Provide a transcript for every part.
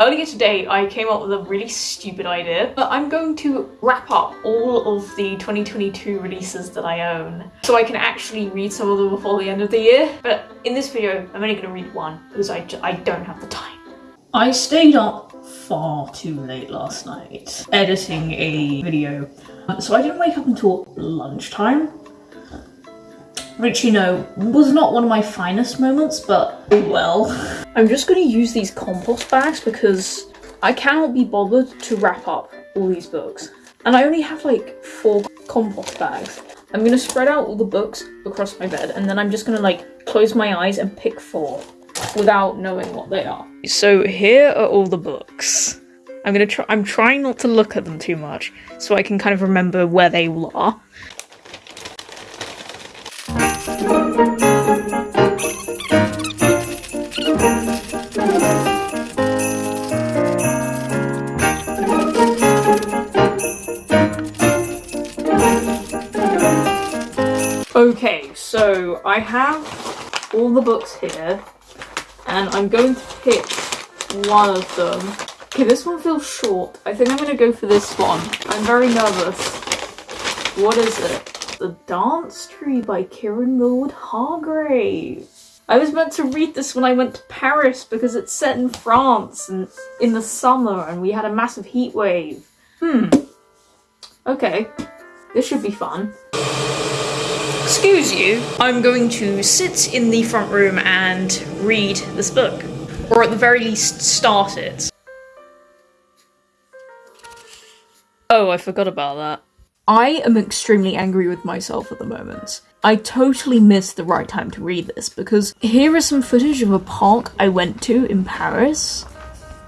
Earlier today, I came up with a really stupid idea. But I'm going to wrap up all of the 2022 releases that I own so I can actually read some of them before the end of the year. But in this video, I'm only going to read one because I, I don't have the time. I stayed up far too late last night editing a video, so I didn't wake up until lunchtime. Which, you know, was not one of my finest moments, but oh well. I'm just going to use these compost bags because I cannot be bothered to wrap up all these books. And I only have like four compost bags. I'm going to spread out all the books across my bed and then I'm just going to like close my eyes and pick four without knowing what they are. So here are all the books. I'm gonna try- I'm trying not to look at them too much so I can kind of remember where they all are. Okay, so I have all the books here, and I'm going to pick one of them. Okay, this one feels short. I think I'm going to go for this one. I'm very nervous. What is it? The Dance Tree by Kiran Millwood Hargrave. I was meant to read this when I went to Paris because it's set in France and in the summer and we had a massive heat wave. Hmm. Okay. This should be fun. Excuse you, I'm going to sit in the front room and read this book. Or at the very least, start it. Oh, I forgot about that. I am extremely angry with myself at the moment. I totally missed the right time to read this because here is some footage of a park I went to in Paris.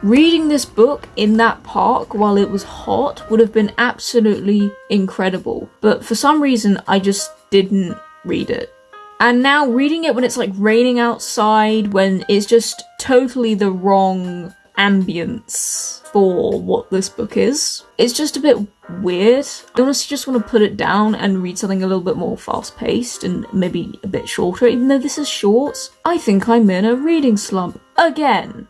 Reading this book in that park while it was hot would have been absolutely incredible, but for some reason I just didn't read it. And now reading it when it's like raining outside, when it's just totally the wrong ambience for what this book is, it's just a bit weird. I honestly just want to put it down and read something a little bit more fast paced and maybe a bit shorter, even though this is short. I think I'm in a reading slump again.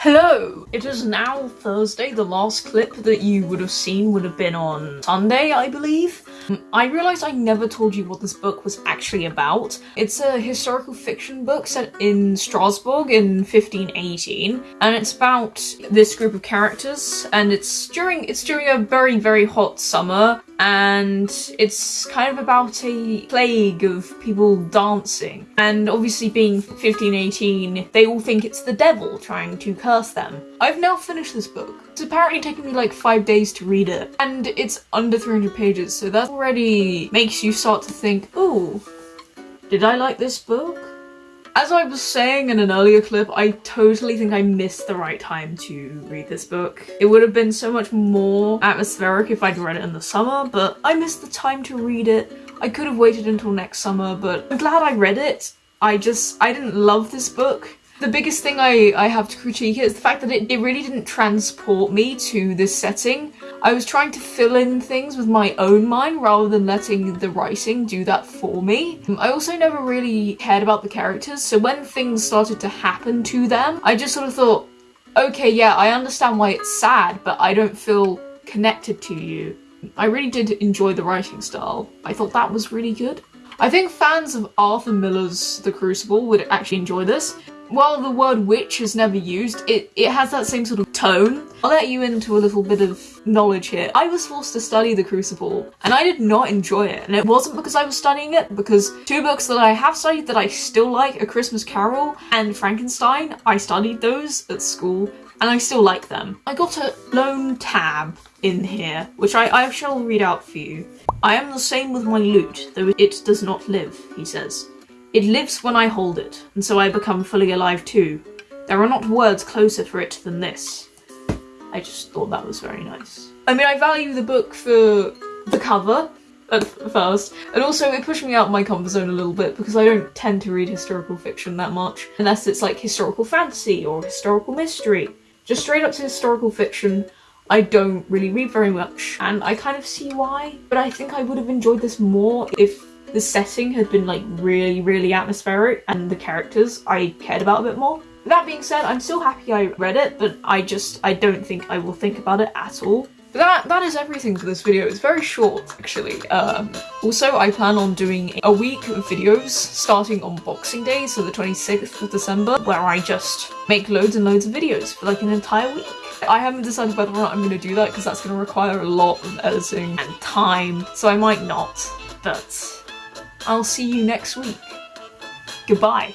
Hello! It is now Thursday. The last clip that you would have seen would have been on Sunday, I believe. I realised I never told you what this book was actually about. It's a historical fiction book set in Strasbourg in 1518, and it's about this group of characters, and it's during it's during a very, very hot summer, and it's kind of about a plague of people dancing. And obviously being 1518, they all think it's the devil trying to curse them. I've now finished this book. It's apparently taken me like five days to read it, and it's under 300 pages, so that already makes you start to think, oh, did I like this book? As I was saying in an earlier clip, I totally think I missed the right time to read this book. It would have been so much more atmospheric if I'd read it in the summer, but I missed the time to read it. I could have waited until next summer, but I'm glad I read it. I just, I didn't love this book. The biggest thing I, I have to critique is the fact that it, it really didn't transport me to this setting. I was trying to fill in things with my own mind rather than letting the writing do that for me. I also never really cared about the characters, so when things started to happen to them, I just sort of thought, okay, yeah, I understand why it's sad, but I don't feel connected to you. I really did enjoy the writing style. I thought that was really good. I think fans of Arthur Miller's The Crucible would actually enjoy this while the word witch is never used, it, it has that same sort of tone. I'll let you into a little bit of knowledge here. I was forced to study The Crucible, and I did not enjoy it. And it wasn't because I was studying it, because two books that I have studied that I still like, A Christmas Carol and Frankenstein, I studied those at school, and I still like them. I got a lone tab in here, which I, I shall read out for you. I am the same with my lute, though it does not live, he says. It lives when I hold it, and so I become fully alive too. There are not words closer for it than this. I just thought that was very nice. I mean, I value the book for the cover at first, and also it pushed me out of my comfort zone a little bit because I don't tend to read historical fiction that much, unless it's like historical fantasy or historical mystery. Just straight up to historical fiction, I don't really read very much, and I kind of see why, but I think I would have enjoyed this more if the setting had been like really, really atmospheric and the characters I cared about a bit more. That being said, I'm still happy I read it, but I just, I don't think I will think about it at all. But that, that is everything for this video. It's very short, actually. Um, also, I plan on doing a week of videos starting on Boxing Day, so the 26th of December, where I just make loads and loads of videos for like an entire week. I haven't decided whether or not I'm going to do that because that's going to require a lot of editing and time, so I might not. But I'll see you next week. Goodbye.